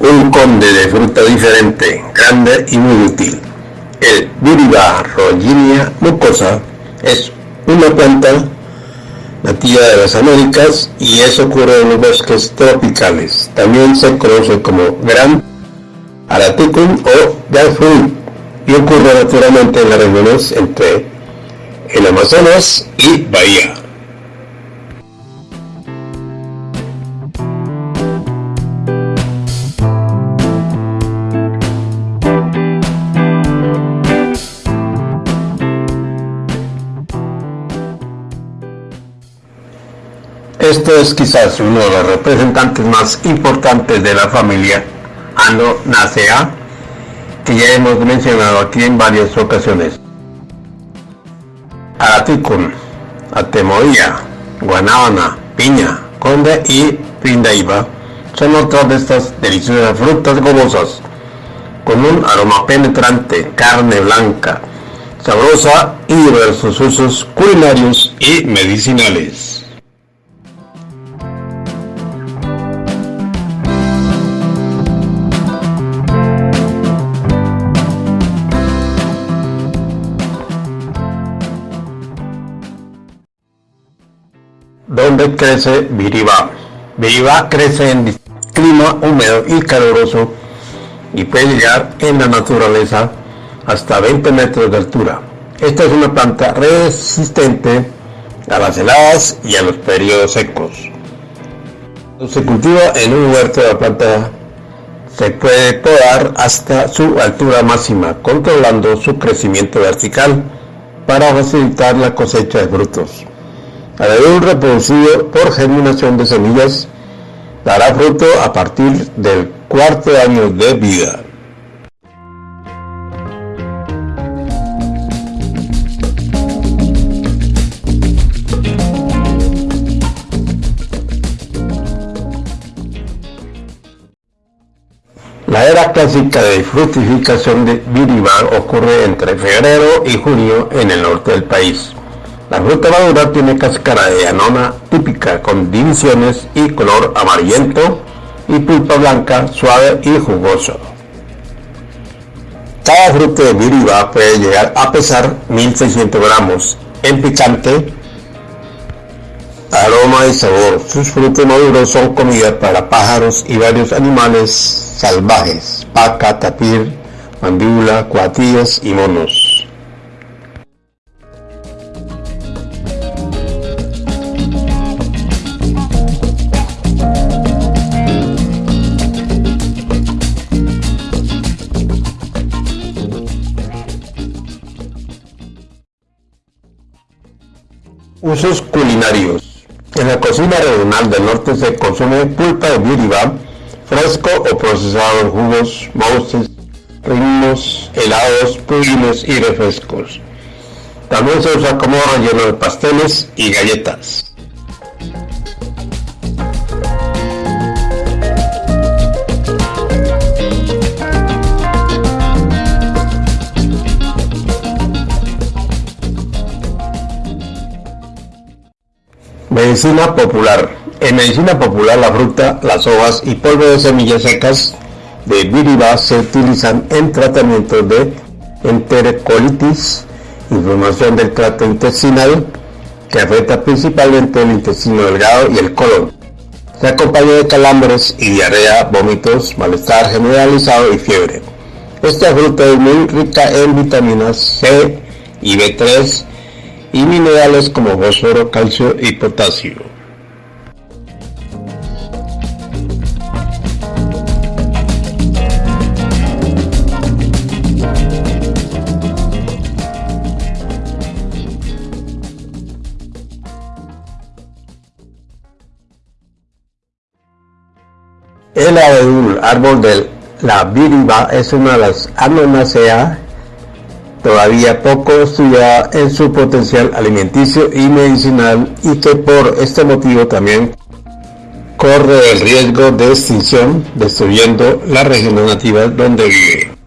Un conde de fruta diferente, grande y muy útil. El Biriba rollinia mucosa es una planta nativa de las Américas y eso ocurre en los bosques tropicales. También se conoce como Gran Araticum o Jackfruit y ocurre naturalmente en las regiones entre el Amazonas y Bahía. Este es quizás uno de los representantes más importantes de la familia Anonacea que ya hemos mencionado aquí en varias ocasiones. Araticum, Atemoía, Guanábana, Piña, Conde y Pindaiba son otras de estas deliciosas frutas gomosas con un aroma penetrante, carne blanca, sabrosa y diversos usos culinarios y medicinales. Donde crece Viriba. Viriba crece en clima húmedo y caluroso y puede llegar en la naturaleza hasta 20 metros de altura. Esta es una planta resistente a las heladas y a los periodos secos. Se cultiva en un huerto de la planta se puede podar hasta su altura máxima, controlando su crecimiento vertical para facilitar la cosecha de frutos. Al reproducido por germinación de semillas, dará fruto a partir del cuarto año de vida. La era clásica de fructificación de Viribar ocurre entre febrero y junio en el norte del país. La fruta madura tiene cáscara de anona típica con divisiones y color amarillento y pulpa blanca, suave y jugoso. Cada fruto de viriba puede llegar a pesar 1600 gramos. En picante, aroma y sabor. Sus frutos maduros son comida para pájaros y varios animales salvajes, paca, tapir, mandíbula, cuatillas y monos. Usos culinarios. En la cocina regional del norte se consume pulpa de viriba, fresco o procesado en jugos, mousses, ritmos, helados, pudines y refrescos. También se usa como relleno de pasteles y galletas. Medicina popular. En medicina popular la fruta, las hojas y polvo de semillas secas de viriba se utilizan en tratamiento de enterocolitis, inflamación del trato intestinal que afecta principalmente el intestino delgado y el colon. Se acompaña de calambres y diarrea, vómitos, malestar generalizado y fiebre. Esta fruta es muy rica en vitaminas C y B3 y minerales como fósforo, calcio y potasio. El abedul, árbol de la viriba, es una de las Anonaceae todavía poco estudiada en su potencial alimenticio y medicinal y que por este motivo también corre el riesgo de extinción destruyendo las regiones nativas donde vive.